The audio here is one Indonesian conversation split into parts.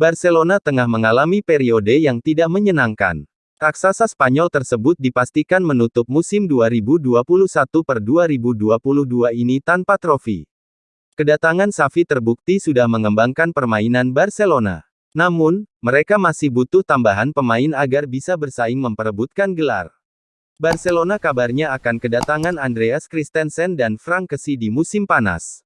Barcelona tengah mengalami periode yang tidak menyenangkan. Raksasa Spanyol tersebut dipastikan menutup musim 2021 per 2022 ini tanpa trofi. Kedatangan Xavi terbukti sudah mengembangkan permainan Barcelona. Namun, mereka masih butuh tambahan pemain agar bisa bersaing memperebutkan gelar. Barcelona kabarnya akan kedatangan Andreas Christensen dan Frank Kessie di musim panas.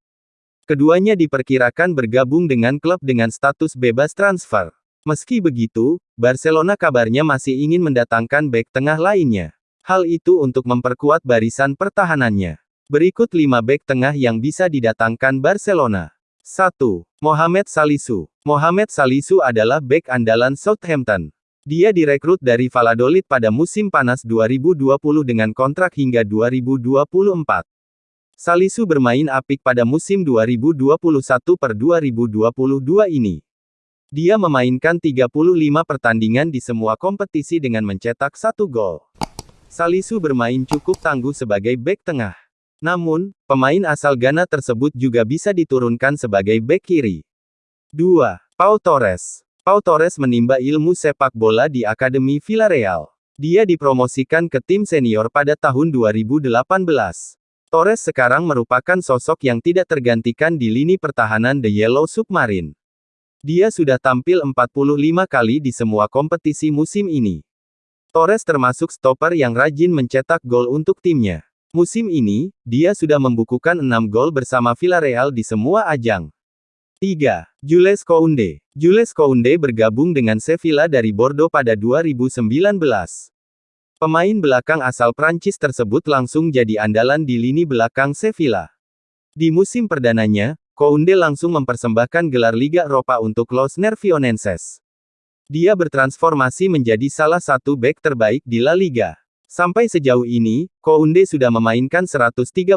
Keduanya diperkirakan bergabung dengan klub dengan status bebas transfer. Meski begitu, Barcelona kabarnya masih ingin mendatangkan bek tengah lainnya. Hal itu untuk memperkuat barisan pertahanannya. Berikut 5 bek tengah yang bisa didatangkan Barcelona. 1. Mohamed Salisu. Mohamed Salisu adalah bek andalan Southampton. Dia direkrut dari Valladolid pada musim panas 2020 dengan kontrak hingga 2024. Salisu bermain apik pada musim 2021 per 2022 ini. Dia memainkan 35 pertandingan di semua kompetisi dengan mencetak satu gol. Salisu bermain cukup tangguh sebagai bek tengah. Namun, pemain asal Ghana tersebut juga bisa diturunkan sebagai bek kiri. 2. Pau Torres. Pau Torres menimba ilmu sepak bola di Akademi Villarreal. Dia dipromosikan ke tim senior pada tahun 2018. Torres sekarang merupakan sosok yang tidak tergantikan di lini pertahanan The Yellow Submarine. Dia sudah tampil 45 kali di semua kompetisi musim ini. Torres termasuk stopper yang rajin mencetak gol untuk timnya. Musim ini, dia sudah membukukan 6 gol bersama Villarreal di semua ajang. 3. Jules Kounde. Jules Kounde bergabung dengan Sevilla dari Bordeaux pada 2019. Pemain belakang asal Prancis tersebut langsung jadi andalan di lini belakang Sevilla. Di musim perdananya, Kounde langsung mempersembahkan gelar Liga Eropa untuk Los Nervionenses. Dia bertransformasi menjadi salah satu bek terbaik di La Liga. Sampai sejauh ini, Kounde sudah memainkan 131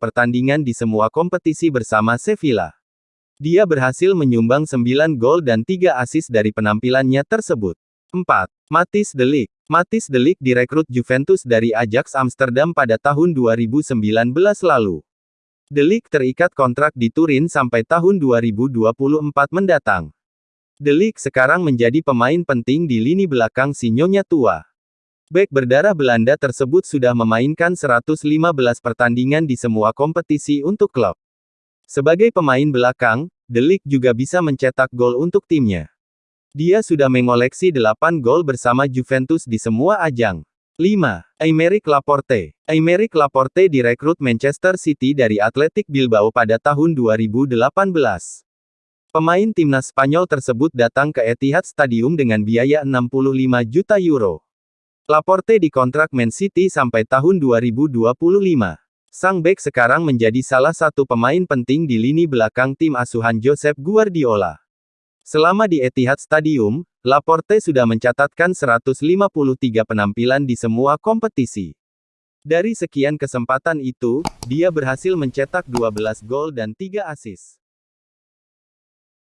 pertandingan di semua kompetisi bersama Sevilla. Dia berhasil menyumbang 9 gol dan 3 assist dari penampilannya tersebut. 4. Matis Delik Matis Delik direkrut Juventus dari Ajax Amsterdam pada tahun 2019 lalu. Delik terikat kontrak di Turin sampai tahun 2024 mendatang. Delik sekarang menjadi pemain penting di lini belakang Sinyonya tua. Bek berdarah Belanda tersebut sudah memainkan 115 pertandingan di semua kompetisi untuk klub. Sebagai pemain belakang, Delik juga bisa mencetak gol untuk timnya. Dia sudah mengoleksi 8 gol bersama Juventus di semua ajang. 5. Aymeric Laporte. Aymeric Laporte direkrut Manchester City dari Athletic Bilbao pada tahun 2018. Pemain timnas Spanyol tersebut datang ke Etihad Stadium dengan biaya 65 juta euro. Laporte dikontrak Man City sampai tahun 2025. Sang bek sekarang menjadi salah satu pemain penting di lini belakang tim asuhan Josep Guardiola. Selama di Etihad Stadium, Laporte sudah mencatatkan 153 penampilan di semua kompetisi. Dari sekian kesempatan itu, dia berhasil mencetak 12 gol dan 3 assist.